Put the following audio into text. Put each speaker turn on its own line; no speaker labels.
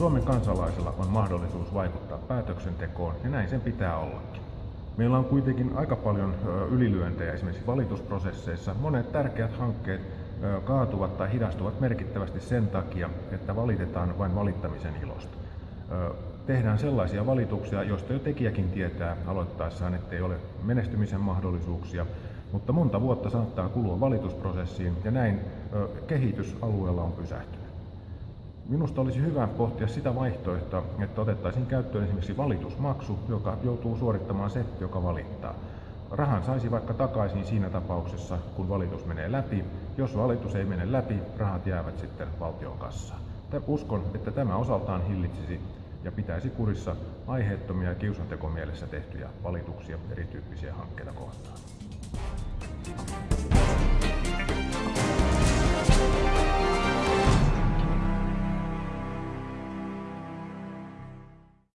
Suomen kansalaisilla on mahdollisuus vaikuttaa päätöksentekoon ja näin sen pitää ollakin. Meillä on kuitenkin aika paljon ylilyöntejä esimerkiksi valitusprosesseissa. Monet tärkeät hankkeet kaatuvat tai hidastuvat merkittävästi sen takia, että valitetaan vain valittamisen ilosta. Tehdään sellaisia valituksia, joista jo tekijäkin tietää aloittaessaan, ettei ole menestymisen mahdollisuuksia, mutta monta vuotta saattaa kulua valitusprosessiin ja näin kehitys alueella on pysähtynyt. Minusta olisi hyvä pohtia sitä vaihtoehtoa, että otettaisiin käyttöön esimerkiksi valitusmaksu, joka joutuu suorittamaan se, joka valittaa. Rahan saisi vaikka takaisin siinä tapauksessa, kun valitus menee läpi. Jos valitus ei mene läpi, rahat jäävät sitten valtion kassaan. Uskon, että tämä osaltaan hillitsisi ja pitäisi kurissa aiheettomia kiusantekomielessä tehtyjä valituksia erityyppisiä hankkeita kohtaan.